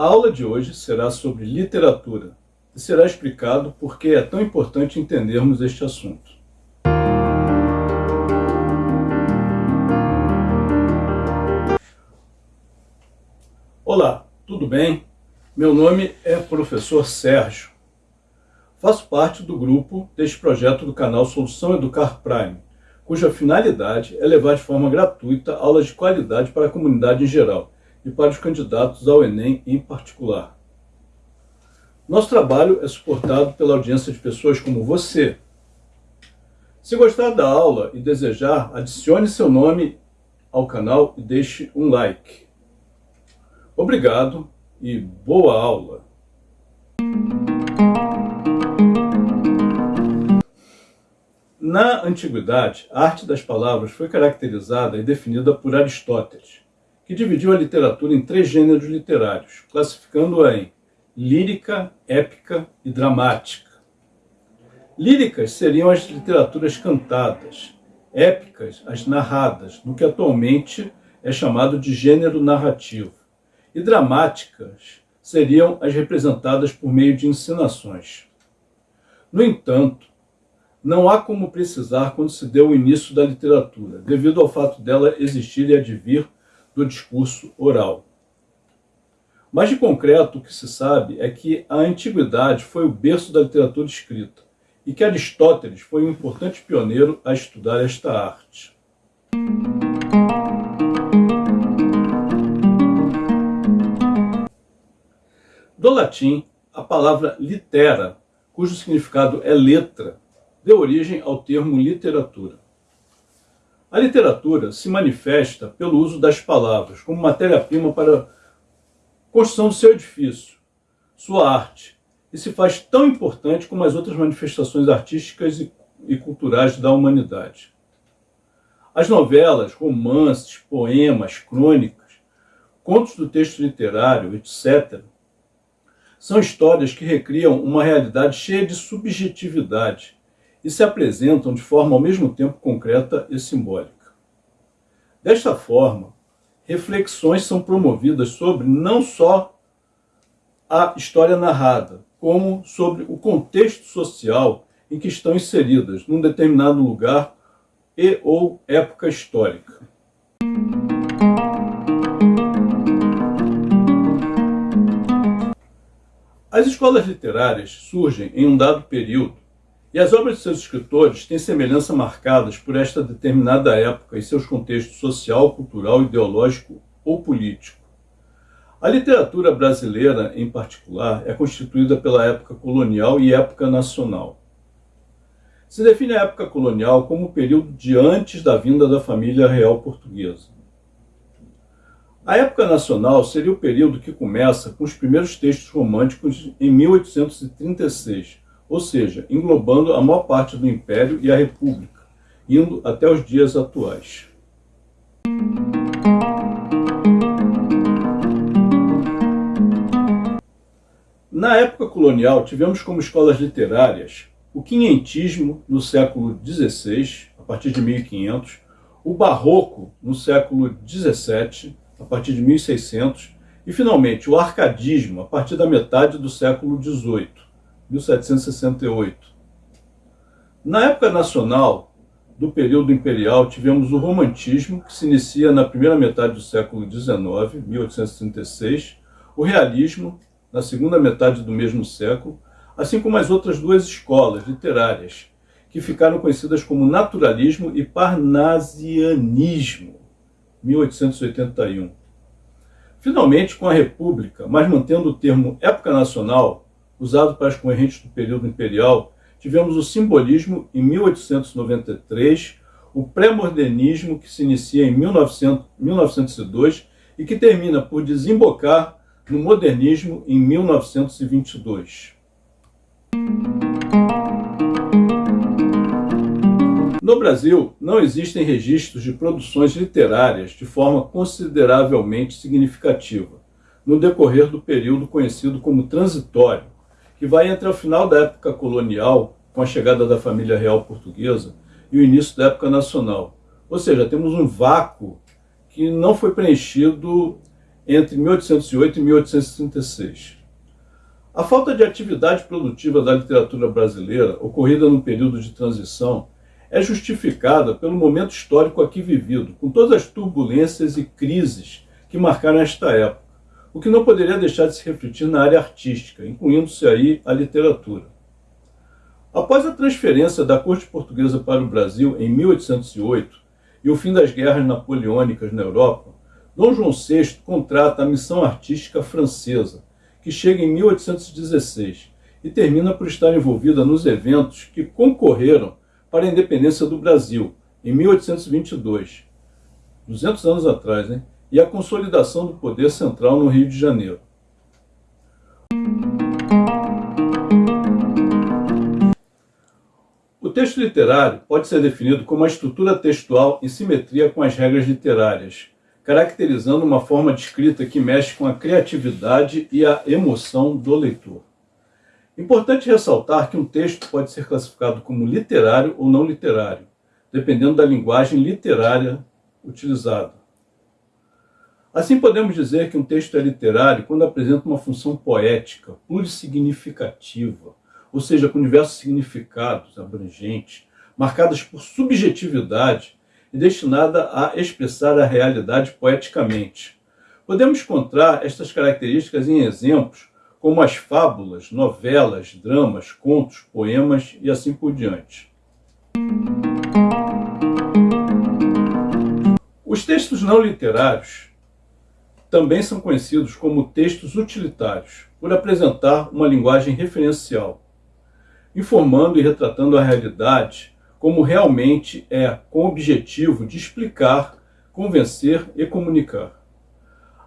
A aula de hoje será sobre literatura e será explicado por que é tão importante entendermos este assunto. Olá, tudo bem? Meu nome é professor Sérgio. Faço parte do grupo deste projeto do canal Solução Educar Prime, cuja finalidade é levar de forma gratuita aulas de qualidade para a comunidade em geral e para os candidatos ao Enem em particular. Nosso trabalho é suportado pela audiência de pessoas como você. Se gostar da aula e desejar, adicione seu nome ao canal e deixe um like. Obrigado e boa aula! Na antiguidade, a arte das palavras foi caracterizada e definida por Aristóteles, que dividiu a literatura em três gêneros literários, classificando-a em lírica, épica e dramática. Líricas seriam as literaturas cantadas, épicas as narradas, no que atualmente é chamado de gênero narrativo, e dramáticas seriam as representadas por meio de encenações. No entanto, não há como precisar quando se deu o início da literatura, devido ao fato dela existir e advir do discurso oral. Mas de concreto o que se sabe é que a antiguidade foi o berço da literatura escrita e que Aristóteles foi um importante pioneiro a estudar esta arte. Do latim, a palavra litera, cujo significado é letra, deu origem ao termo literatura. A literatura se manifesta pelo uso das palavras como matéria-prima para a construção do seu edifício, sua arte, e se faz tão importante como as outras manifestações artísticas e culturais da humanidade. As novelas, romances, poemas, crônicas, contos do texto literário, etc., são histórias que recriam uma realidade cheia de subjetividade, e se apresentam de forma ao mesmo tempo concreta e simbólica. Desta forma, reflexões são promovidas sobre não só a história narrada, como sobre o contexto social em que estão inseridas, num determinado lugar e ou época histórica. As escolas literárias surgem em um dado período e as obras de seus escritores têm semelhança marcadas por esta determinada época e seus contextos social, cultural, ideológico ou político. A literatura brasileira, em particular, é constituída pela época colonial e época nacional. Se define a época colonial como o período de antes da vinda da família real portuguesa. A época nacional seria o período que começa com os primeiros textos românticos em 1836, ou seja, englobando a maior parte do Império e a República, indo até os dias atuais. Na época colonial, tivemos como escolas literárias o quinhentismo no século XVI, a partir de 1500, o barroco no século XVII, a partir de 1600, e finalmente o arcadismo, a partir da metade do século XVIII. 1768. Na época nacional do período imperial, tivemos o romantismo, que se inicia na primeira metade do século XIX, 1836, o realismo, na segunda metade do mesmo século, assim como as outras duas escolas literárias, que ficaram conhecidas como naturalismo e parnasianismo, 1881. Finalmente, com a República, mas mantendo o termo época nacional, usado para as correntes do período imperial, tivemos o simbolismo em 1893, o pré-modernismo que se inicia em 1900, 1902 e que termina por desembocar no modernismo em 1922. No Brasil, não existem registros de produções literárias de forma consideravelmente significativa, no decorrer do período conhecido como transitório, que vai entre o final da época colonial, com a chegada da família real portuguesa, e o início da época nacional. Ou seja, temos um vácuo que não foi preenchido entre 1808 e 1836. A falta de atividade produtiva da literatura brasileira, ocorrida no período de transição, é justificada pelo momento histórico aqui vivido, com todas as turbulências e crises que marcaram esta época, o que não poderia deixar de se refletir na área artística, incluindo-se aí a literatura. Após a transferência da corte portuguesa para o Brasil em 1808 e o fim das guerras napoleônicas na Europa, Dom João VI contrata a missão artística francesa, que chega em 1816 e termina por estar envolvida nos eventos que concorreram para a independência do Brasil, em 1822, 200 anos atrás, né? E a consolidação do poder central no Rio de Janeiro. O texto literário pode ser definido como uma estrutura textual em simetria com as regras literárias, caracterizando uma forma de escrita que mexe com a criatividade e a emoção do leitor. Importante ressaltar que um texto pode ser classificado como literário ou não literário, dependendo da linguagem literária utilizada. Assim podemos dizer que um texto é literário quando apresenta uma função poética, plurissignificativa, ou seja, com diversos significados abrangentes, marcadas por subjetividade e destinada a expressar a realidade poeticamente. Podemos encontrar estas características em exemplos como as fábulas, novelas, dramas, contos, poemas e assim por diante. Os textos não literários também são conhecidos como textos utilitários, por apresentar uma linguagem referencial, informando e retratando a realidade como realmente é, com o objetivo de explicar, convencer e comunicar.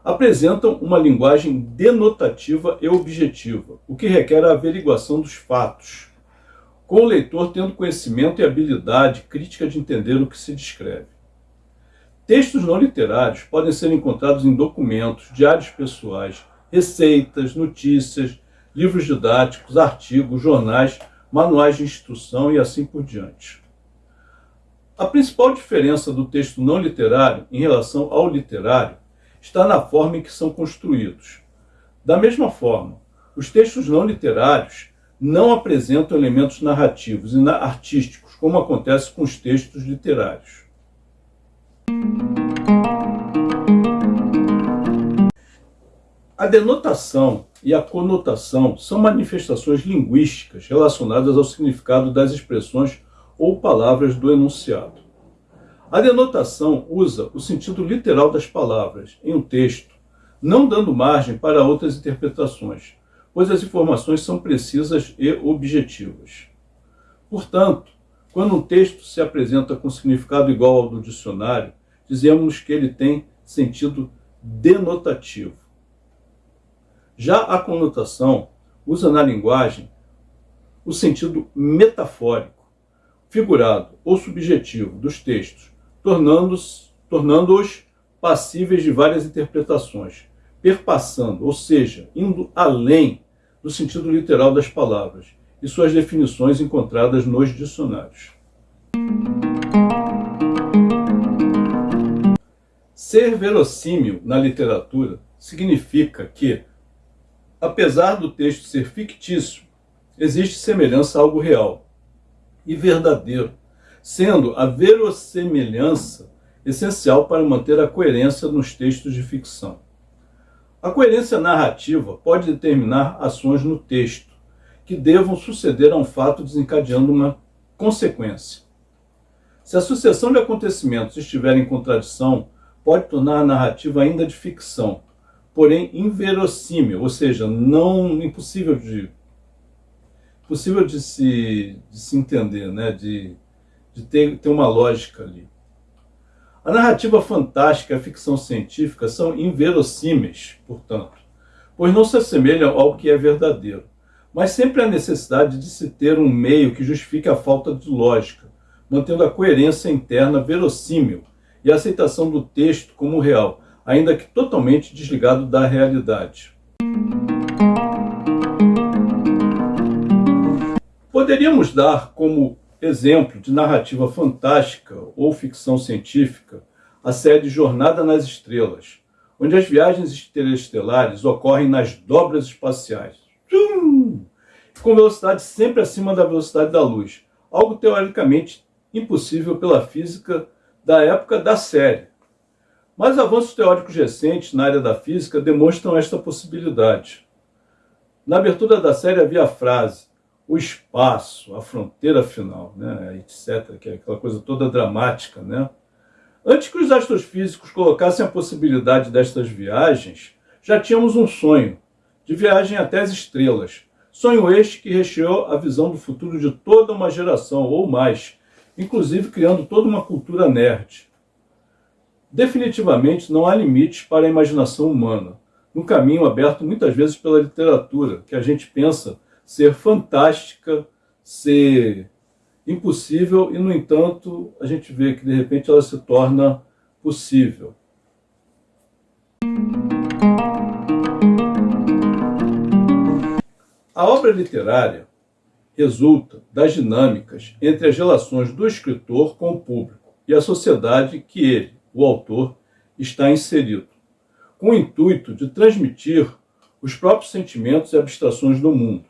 Apresentam uma linguagem denotativa e objetiva, o que requer a averiguação dos fatos, com o leitor tendo conhecimento e habilidade crítica de entender o que se descreve. Textos não literários podem ser encontrados em documentos, diários pessoais, receitas, notícias, livros didáticos, artigos, jornais, manuais de instrução e assim por diante. A principal diferença do texto não literário em relação ao literário está na forma em que são construídos. Da mesma forma, os textos não literários não apresentam elementos narrativos e artísticos, como acontece com os textos literários. A denotação e a conotação são manifestações linguísticas relacionadas ao significado das expressões ou palavras do enunciado. A denotação usa o sentido literal das palavras em um texto, não dando margem para outras interpretações, pois as informações são precisas e objetivas. Portanto, quando um texto se apresenta com significado igual ao do dicionário, dizemos que ele tem sentido denotativo. Já a conotação usa na linguagem o sentido metafórico, figurado ou subjetivo dos textos, tornando-os tornando passíveis de várias interpretações, perpassando, ou seja, indo além do sentido literal das palavras e suas definições encontradas nos dicionários. Ser verossímil na literatura significa que, apesar do texto ser fictício, existe semelhança a algo real e verdadeiro, sendo a verossemelhança essencial para manter a coerência nos textos de ficção. A coerência narrativa pode determinar ações no texto, que devam suceder a um fato desencadeando uma consequência. Se a sucessão de acontecimentos estiver em contradição, pode tornar a narrativa ainda de ficção, porém inverossímil, ou seja, não impossível de possível de se, de se entender, né? de, de ter, ter uma lógica ali. A narrativa fantástica e a ficção científica são inverossímeis, portanto, pois não se assemelham ao que é verdadeiro mas sempre há necessidade de se ter um meio que justifique a falta de lógica, mantendo a coerência interna verossímil e a aceitação do texto como real, ainda que totalmente desligado da realidade. Poderíamos dar como exemplo de narrativa fantástica ou ficção científica a série Jornada nas Estrelas, onde as viagens interestelares ocorrem nas dobras espaciais, com velocidade sempre acima da velocidade da luz, algo teoricamente impossível pela física da época da série. Mas avanços teóricos recentes na área da física demonstram esta possibilidade. Na abertura da série havia a frase o espaço, a fronteira final, né, etc., que é aquela coisa toda dramática. Né? Antes que os astrofísicos colocassem a possibilidade destas viagens, já tínhamos um sonho, de viagem até as estrelas. Sonho este que recheou a visão do futuro de toda uma geração, ou mais, inclusive criando toda uma cultura nerd. Definitivamente não há limites para a imaginação humana, no caminho aberto muitas vezes pela literatura, que a gente pensa ser fantástica, ser impossível, e no entanto a gente vê que de repente ela se torna possível. A obra literária resulta das dinâmicas entre as relações do escritor com o público e a sociedade que ele, o autor, está inserido, com o intuito de transmitir os próprios sentimentos e abstrações do mundo.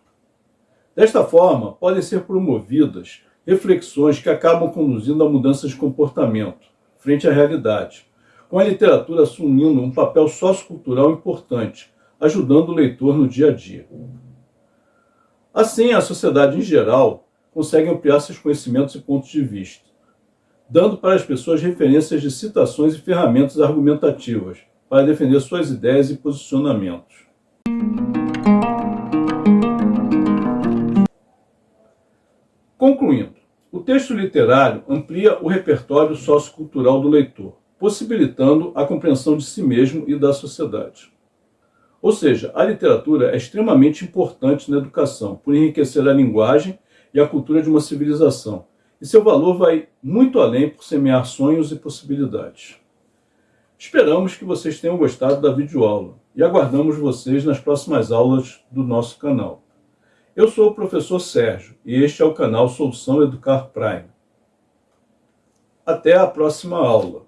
Desta forma, podem ser promovidas reflexões que acabam conduzindo a mudanças de comportamento frente à realidade, com a literatura assumindo um papel sociocultural importante, ajudando o leitor no dia a dia. Assim, a sociedade em geral consegue ampliar seus conhecimentos e pontos de vista, dando para as pessoas referências de citações e ferramentas argumentativas para defender suas ideias e posicionamentos. Concluindo, o texto literário amplia o repertório sociocultural do leitor, possibilitando a compreensão de si mesmo e da sociedade. Ou seja, a literatura é extremamente importante na educação, por enriquecer a linguagem e a cultura de uma civilização. E seu valor vai muito além por semear sonhos e possibilidades. Esperamos que vocês tenham gostado da videoaula e aguardamos vocês nas próximas aulas do nosso canal. Eu sou o professor Sérgio e este é o canal Solução Educar Prime. Até a próxima aula.